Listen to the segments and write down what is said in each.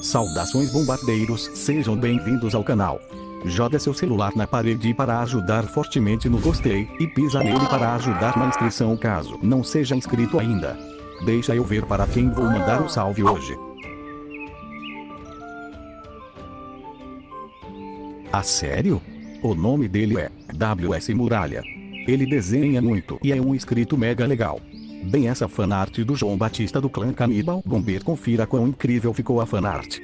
Saudações bombardeiros, sejam bem-vindos ao canal. Joga seu celular na parede para ajudar fortemente no gostei, e pisa nele para ajudar na inscrição caso não seja inscrito ainda. Deixa eu ver para quem vou mandar o salve hoje. A sério? O nome dele é WS Muralha. Ele desenha muito e é um inscrito mega legal. Bem essa fanart do João Batista do clã Canibal Bomber confira quão incrível ficou a fanart.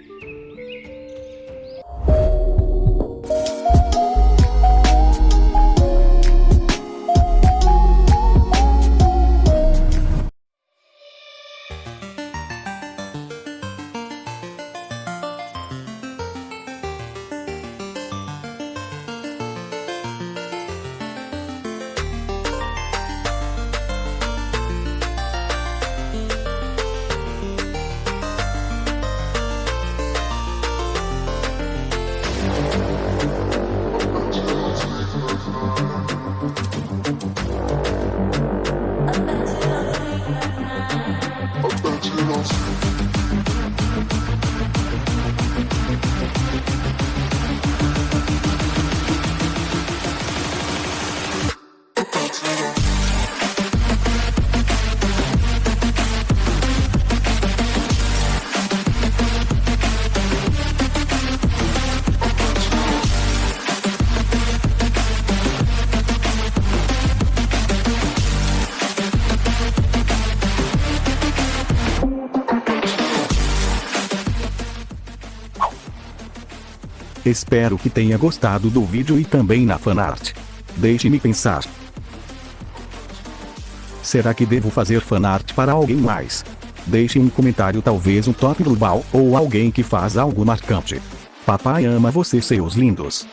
Espero que tenha gostado do vídeo e também na fanart. Deixe-me pensar. Será que devo fazer fanart para alguém mais? Deixe um comentário talvez um top global ou alguém que faz algo marcante. Papai ama vocês seus lindos.